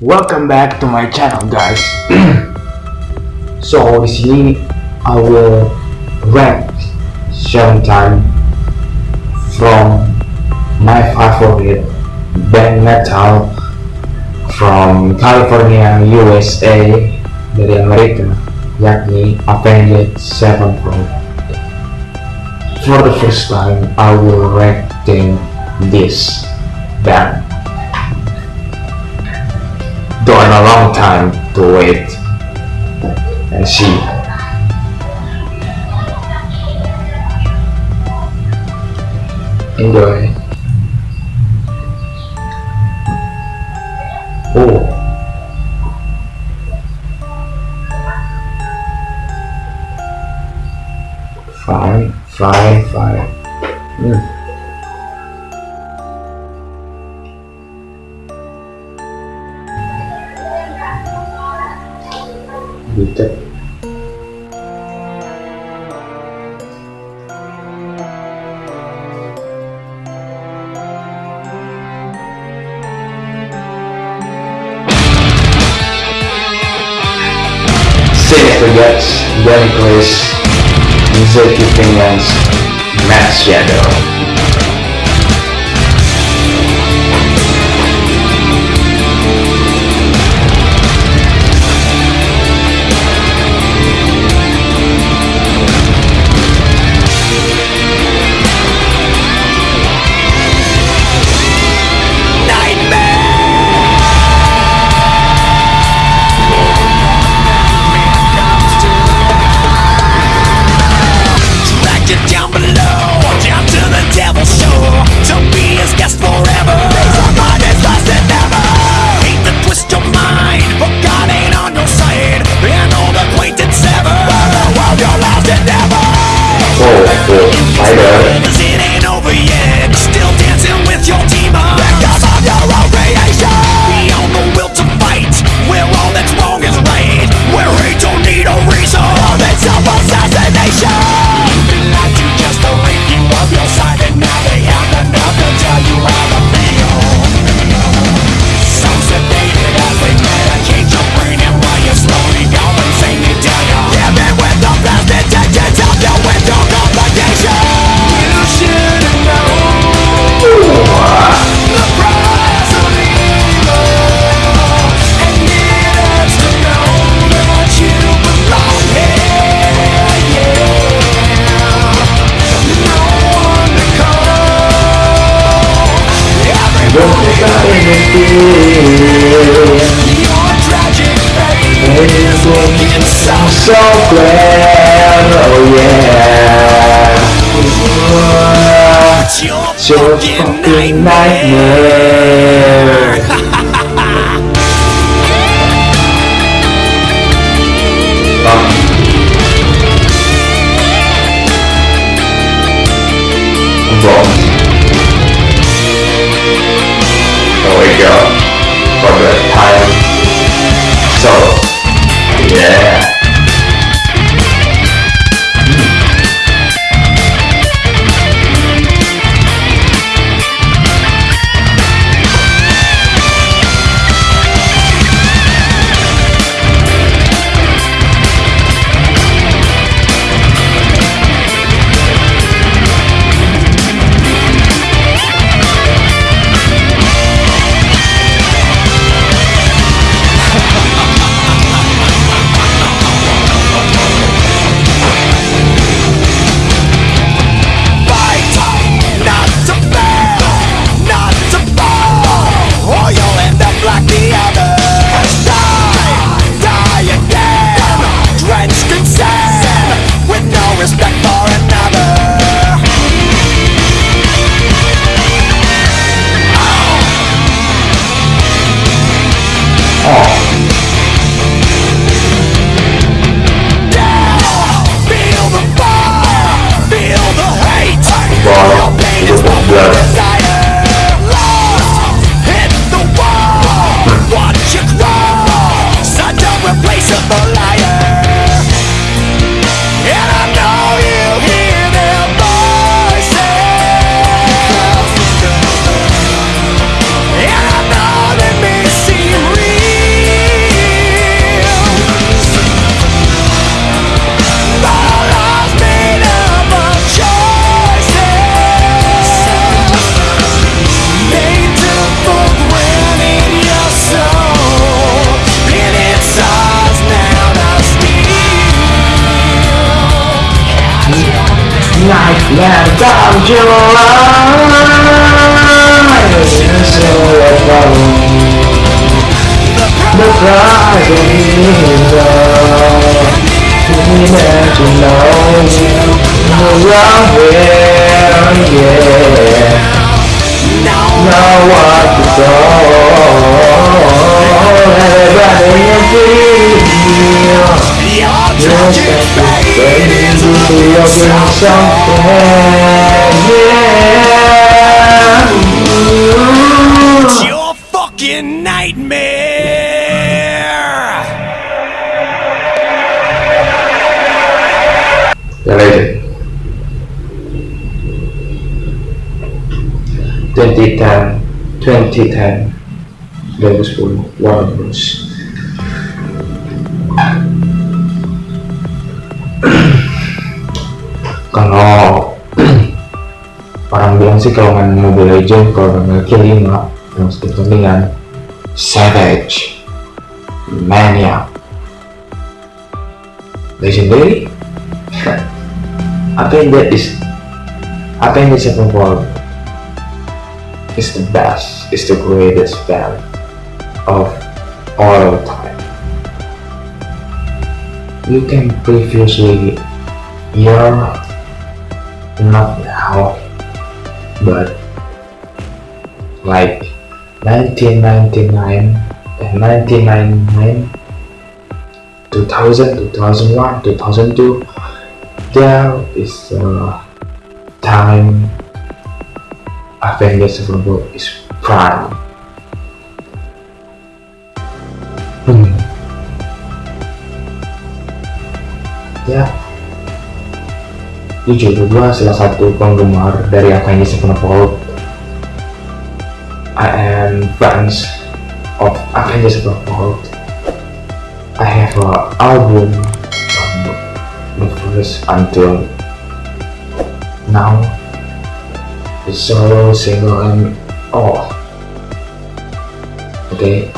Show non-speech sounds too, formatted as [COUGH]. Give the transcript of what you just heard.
welcome back to my channel guys. [CLEARS THROAT] So obviously I will rank seven time from my favorite band metal from California USA dari Amerika yakni Avenged Sevenfold for the first time I will rank this band. a long time to wait and see. Enjoy. Oh. Five, five. detect Six Danny Delicles, Zeki Finlands, Mass Shadow. It's looking so, so oh yeah It's your fucking nightmare. July So I follow The prize of love Imagine knowing Around where, yeah Now what to go Everybody in feel You're tragic You're doing something, yeah. It's your fucking nightmare. The Legend 2010 2010 2010 Warner Bros kalau orang bilang sih kalau main Mobile Legends kalau kill 5 yang dengan Savage Mania. Legendary? I think that is I think the second world is the best, is the greatest band of all time. You can previously hear not now but like 1999 and 1999 2000 2001 2002 there is a time Avenged Sevenfold is prime. Hmm. Ya, jujur gue salah satu penggemar dari Avengers Sevenfold. I am fans of Avengers Sevenfold. I have a album from the first until now the solo single and all okay